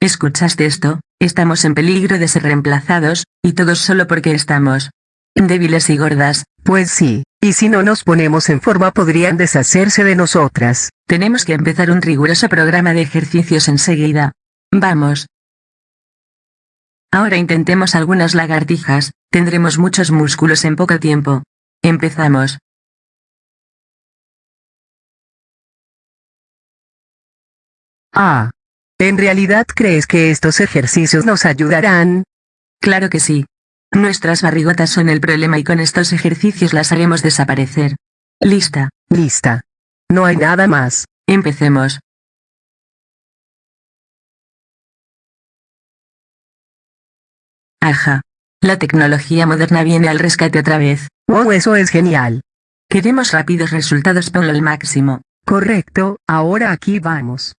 ¿Escuchaste esto? Estamos en peligro de ser reemplazados, y todos solo porque estamos débiles y gordas. Pues sí, y si no nos ponemos en forma podrían deshacerse de nosotras. Tenemos que empezar un riguroso programa de ejercicios enseguida. Vamos. Ahora intentemos algunas lagartijas, tendremos muchos músculos en poco tiempo. Empezamos. Ah. ¿En realidad crees que estos ejercicios nos ayudarán? Claro que sí. Nuestras barrigotas son el problema y con estos ejercicios las haremos desaparecer. Lista. Lista. No hay nada más. Empecemos. Ajá. La tecnología moderna viene al rescate otra vez. ¡Wow! Eso es genial. Queremos rápidos resultados, ponlo al máximo. Correcto, ahora aquí vamos.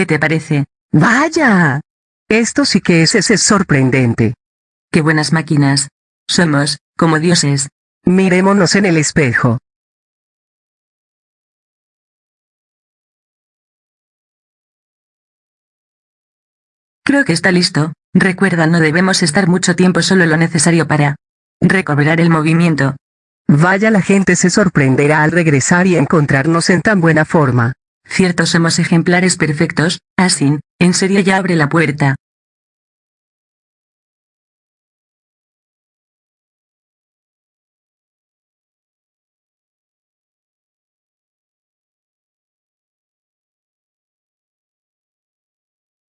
¿Qué te parece? ¡Vaya! Esto sí que es, ese sorprendente. ¡Qué buenas máquinas! Somos, como dioses. Mirémonos en el espejo. Creo que está listo. Recuerda no debemos estar mucho tiempo solo lo necesario para recobrar el movimiento. Vaya la gente se sorprenderá al regresar y encontrarnos en tan buena forma. Cierto somos ejemplares perfectos, Asin, en serio ya abre la puerta.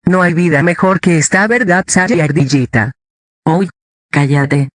No hay vida mejor que esta verdad, y Ardillita. Uy, cállate.